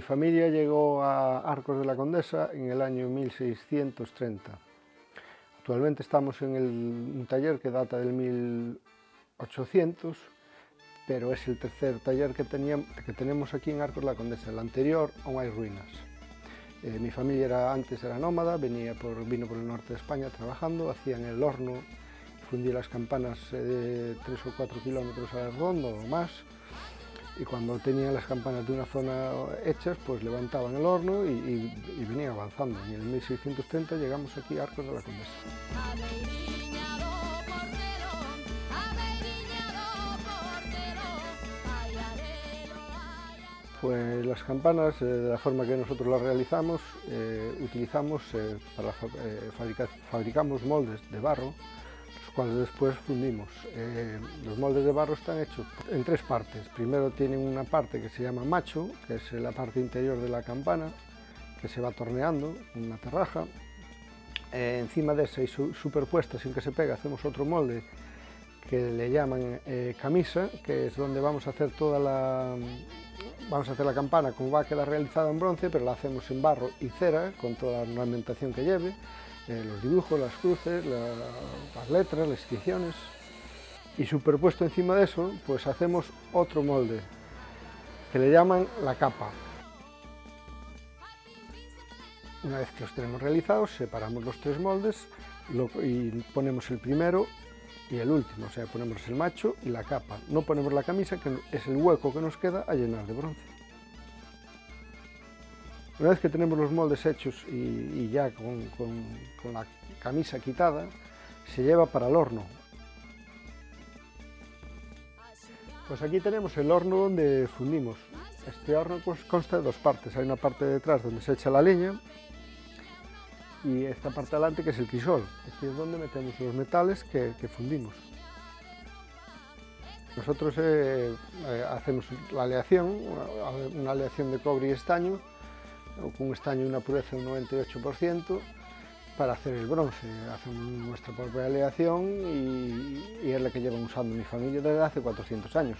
mi familia llegó a Arcos de la Condesa en el año 1630. Actualmente estamos en un taller que data del 1800, pero es el tercer taller que, que tenemos aquí en Arcos de la Condesa. El anterior aún hay ruinas. Eh, mi familia era, antes era nómada, venía por, vino por el norte de España trabajando, hacían el horno, fundía las campanas eh, de 3 o 4 kilómetros a redondo o más, y cuando tenían las campanas de una zona hechas, pues levantaban el horno y, venían avanzando. Y en el 1630 llegamos aquí a Arcos de la Condesa. Pues las campanas, eh, de la forma que nosotros las realizamos, eh, utilizamos eh, para fabricar, fabricamos moldes de barro cuales después fundimos. Eh, los moldes de barro están hechos en tres partes. Primero tienen una parte que se llama macho, que es la parte interior de la campana, que se va torneando, una terraja. Eh, encima de esa y superpuesta, sin que se pegue, hacemos otro molde que le llaman eh, camisa, que es donde vamos a hacer toda la... Vamos a hacer la campana como va a quedar realizada en bronce, pero la hacemos en barro y cera, con toda la ornamentación que lleve. Eh, los dibujos, las cruces, las letras, las inscripciones y superpuesto encima de eso pues hacemos otro molde que le llaman la capa. Una vez que los tenemos realizados separamos los tres moldes y ponemos el primero y el último, o sea ponemos el macho y la capa. No ponemos la camisa que es el hueco que nos queda a llenar de bronce. Una vez que tenemos los moldes hechos y, ya con, la camisa quitada, se lleva para el horno. Pues aquí tenemos el horno donde fundimos. Este horno consta de dos partes. Hay una parte detrás donde se echa la leña y esta parte delante que es el crisol. Aquí es donde metemos los metales que, fundimos. Nosotros eh, eh, hacemos la aleación, una aleación de cobre y estaño, con un estaño y una pureza de un 98% para hacer el bronce. Hacemos nuestra propia aleación y, y es la que llevan usando mi familia desde hace 400 años.